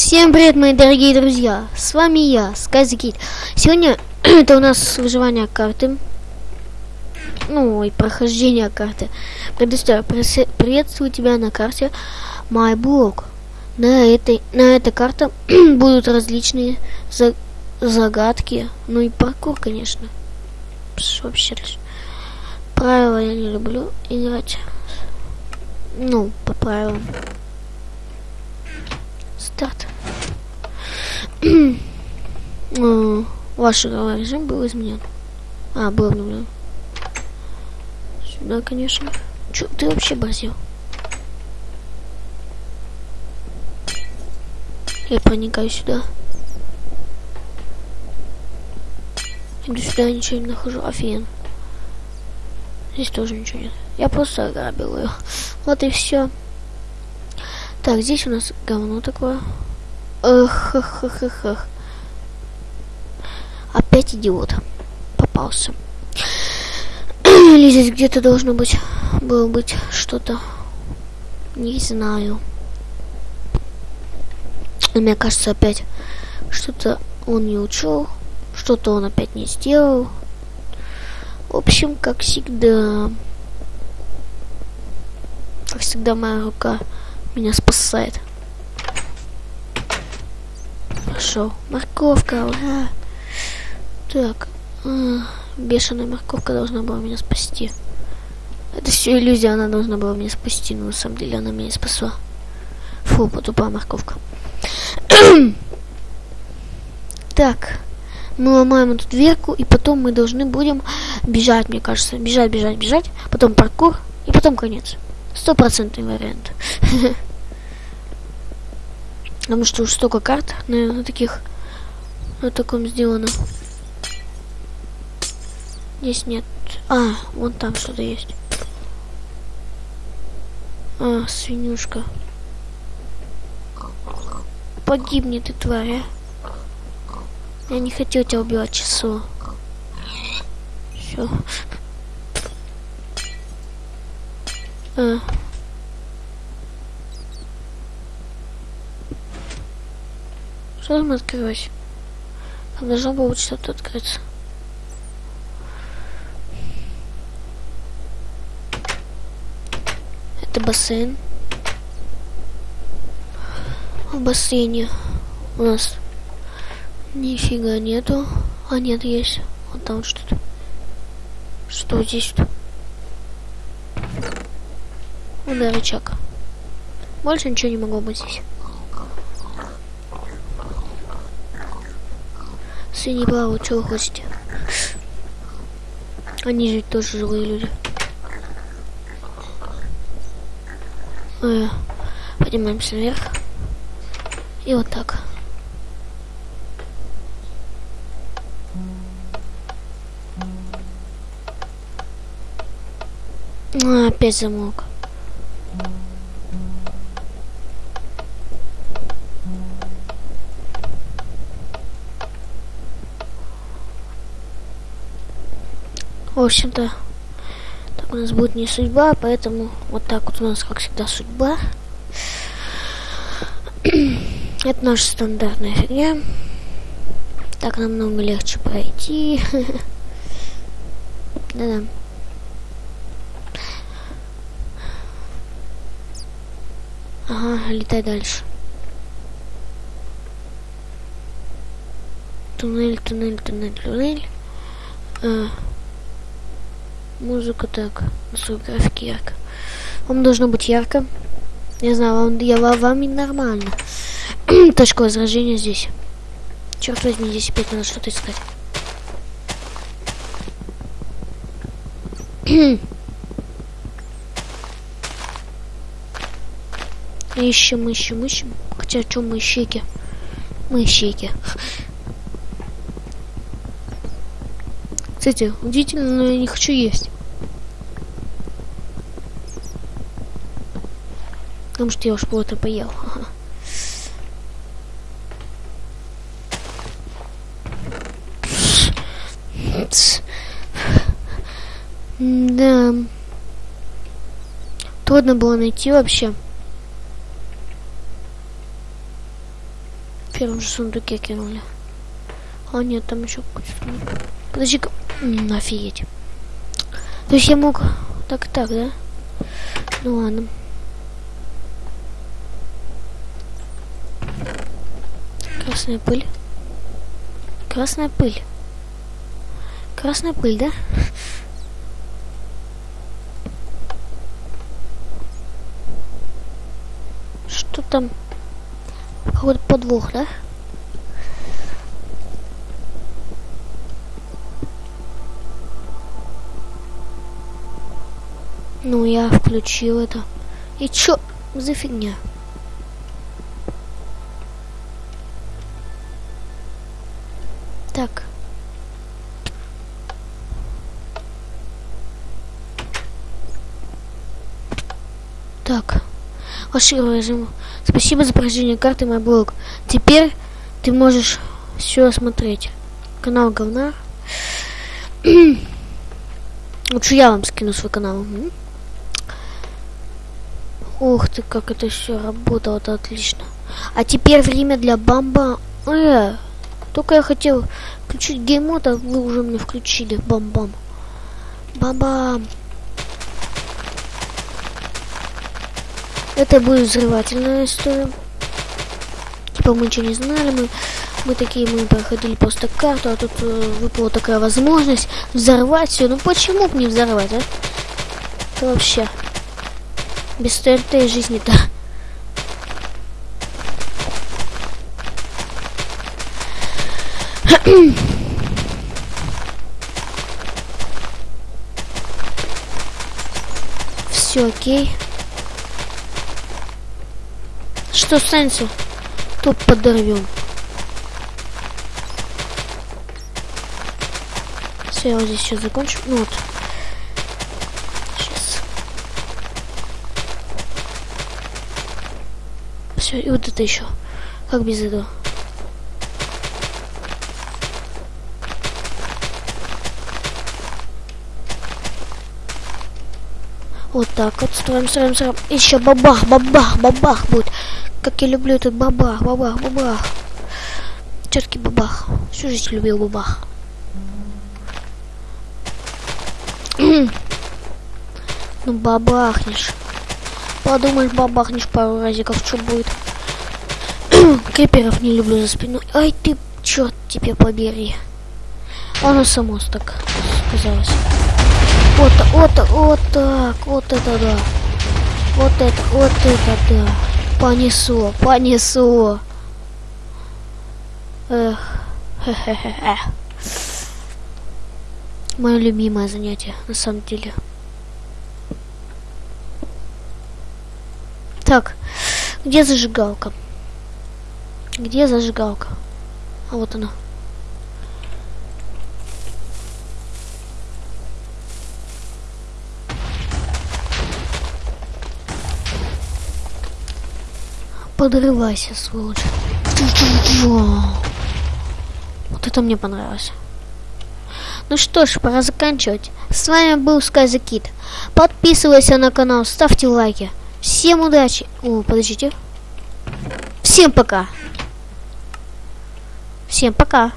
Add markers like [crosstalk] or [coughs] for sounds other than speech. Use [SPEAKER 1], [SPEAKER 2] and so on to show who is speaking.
[SPEAKER 1] Всем привет, мои дорогие друзья! С вами я, SkyZKid. Сегодня [clears throat] это у нас выживание карты. Ну, и прохождение карты. Предоставляю, приветствую тебя на карте MyBlock. На этой, на этой карте [clears throat] будут различные за, загадки. Ну и паркур, конечно. Пш, вообще Правила я не люблю играть. Ну, по правилам. Старт. [clears throat] Ваш игровой режим был изменен. А, был обновлен. Сюда, конечно. Чё, ты вообще борзил? Я проникаю сюда. Иду сюда, ничего не нахожу. Офигенно. Здесь тоже ничего нет. Я просто ограбил ее. Вот и все. Так, здесь у нас говно такое. Эх, эх, эх, эх, эх. Опять идиот. Попался. [clears throat] Или здесь где-то должно быть было быть что-то. Не знаю. Мне кажется, опять что-то он не учел. Что-то он опять не сделал. В общем, как всегда. Как всегда, моя рука меня спасает. Хорошо. Морковка, ура. Так. А, бешеная морковка должна была меня спасти. Это все иллюзия, она должна была меня спасти, но на самом деле она меня спасла. Фу, потупая морковка. [clears throat] так. Мы ломаем эту дверку, и потом мы должны будем бежать, мне кажется. Бежать, бежать, бежать. Потом паркур, и потом конец. Стопроцентный вариант. [laughs] Потому что уж столько карт на, на таких на таком сделано. Здесь нет. А, вон там что-то есть. А, свинюшка. Погибни ты, тварь, а. Я не хотел тебя убивать часу. Все. [laughs] А. Что там открылось? Там должно было что-то открыться. Это бассейн. В бассейне у нас нифига нету. А нет, есть. Вот там что-то. Что здесь-то? Ну рычаг. Больше ничего не могло быть здесь. Свиньи плавают, чего вы хотите? Они же тоже живые люди. Э, поднимаемся наверх. И вот так. А, опять замок. В общем-то, так у нас будет не судьба, поэтому вот так вот у нас, как всегда, судьба. [clears throat] Это наша стандартная фигня. Так намного легче пройти. [laughs] Да-да. Ага, летай дальше. Туннель, туннель, туннель, туннель. А. Музыка так, настрой графики ярко. Вам должно быть ярко. Я знаю, вам, я вам и нормально. [clears throat] Точка возражения здесь. Черт возьми, здесь опять надо что-то искать. [clears throat] ищем, ищем, ищем. Хотя, что мы ищейки? Мы ищейки. [sniffs] Кстати, удивительно, но я не хочу есть. Потому что я уж плотно поел. Да. Трудно было найти вообще. В первом же сундуке кинули. А нет, там еще какой-то сундук. Подожди-ка. Офигеть. То есть я мог... Так, так, да? Ну ладно. Красная пыль. Красная пыль. Красная пыль, да? Что там? Какой-то подвох, да? Ну, я включил это. И чё за фигня? Так. Так. Ваше режим. Спасибо за прохождение карты, мой блог. Теперь ты можешь все осмотреть. Канал говна. [clears throat] Лучше я вам скину свой канал. Ух ты, как это все работало, отлично. А теперь время для бамба. Э, только я хотел включить геймод, а вы уже мне включили. Бам-бам. Бам-бам. Это будет взрывательная история. Типа мы ничего не знали, мы, мы такие, мы проходили просто карту, а тут э, выпала такая возможность взорвать все. Ну почему бы не взорвать, а? Это вообще без ТНТ жизни-то. [coughs] Все окей. Что Сенсу? Топ подорвем. Все, я вот здесь сейчас закончу. Ну вот. Сейчас. Все, и вот это еще. Как без этого? Вот так вот строим, строим, строим. Еще бабах, бабах, бабах будет. Как я люблю этот бабах, бабах, бабах. Четкий бабах. Всю жизнь любил бабах. [clears throat] ну бабахнешь. Подумаешь, бабахнешь пару разиков, что будет. [clears throat] Криперов не люблю за спиной. Ай ты, черт тебе побери. Оно само так сказалось. Вот, вот, вот так, вот это да. Вот это, вот это да. Понесло, понесло. Эх, хе-хе-хе. Мое любимое занятие, на самом деле. Так, где зажигалка? Где зажигалка? А вот она. Подрывайся, сволочь. Вот это мне понравилось. Ну что ж, пора заканчивать. С вами был Скайзакит. Подписывайся на канал, ставьте лайки. Всем удачи. О, подождите. Всем пока. Всем пока.